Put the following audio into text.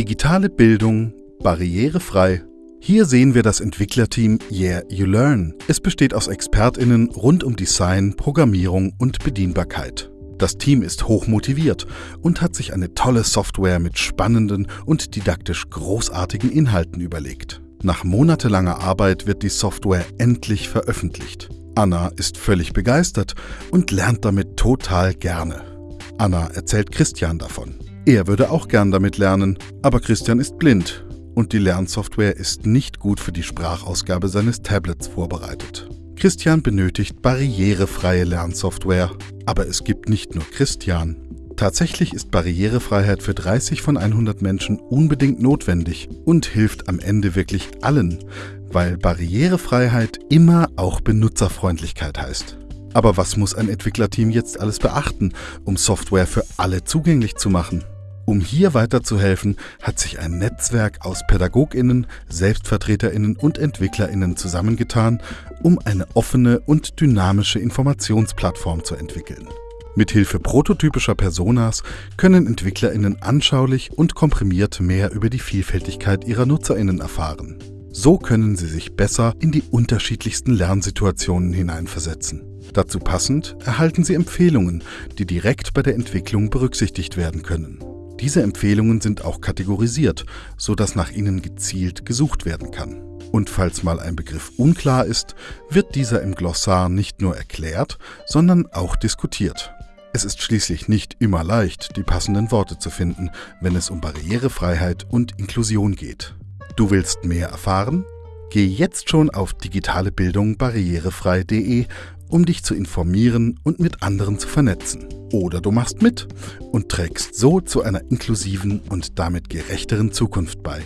Digitale Bildung barrierefrei. Hier sehen wir das Entwicklerteam Yeah You Learn. Es besteht aus ExpertInnen rund um Design, Programmierung und Bedienbarkeit. Das Team ist hoch motiviert und hat sich eine tolle Software mit spannenden und didaktisch großartigen Inhalten überlegt. Nach monatelanger Arbeit wird die Software endlich veröffentlicht. Anna ist völlig begeistert und lernt damit total gerne. Anna erzählt Christian davon. Er würde auch gern damit lernen, aber Christian ist blind und die Lernsoftware ist nicht gut für die Sprachausgabe seines Tablets vorbereitet. Christian benötigt barrierefreie Lernsoftware, aber es gibt nicht nur Christian. Tatsächlich ist Barrierefreiheit für 30 von 100 Menschen unbedingt notwendig und hilft am Ende wirklich allen, weil Barrierefreiheit immer auch Benutzerfreundlichkeit heißt. Aber was muss ein Entwicklerteam jetzt alles beachten, um Software für alle zugänglich zu machen? Um hier weiterzuhelfen, hat sich ein Netzwerk aus Pädagoginnen, Selbstvertreterinnen und Entwicklerinnen zusammengetan, um eine offene und dynamische Informationsplattform zu entwickeln. Mithilfe prototypischer Personas können Entwicklerinnen anschaulich und komprimiert mehr über die Vielfältigkeit ihrer Nutzerinnen erfahren. So können sie sich besser in die unterschiedlichsten Lernsituationen hineinversetzen. Dazu passend erhalten sie Empfehlungen, die direkt bei der Entwicklung berücksichtigt werden können. Diese Empfehlungen sind auch kategorisiert, sodass nach ihnen gezielt gesucht werden kann. Und falls mal ein Begriff unklar ist, wird dieser im Glossar nicht nur erklärt, sondern auch diskutiert. Es ist schließlich nicht immer leicht, die passenden Worte zu finden, wenn es um Barrierefreiheit und Inklusion geht. Du willst mehr erfahren? Geh jetzt schon auf digitalebildung barrierefrei.de, um dich zu informieren und mit anderen zu vernetzen. Oder du machst mit und trägst so zu einer inklusiven und damit gerechteren Zukunft bei.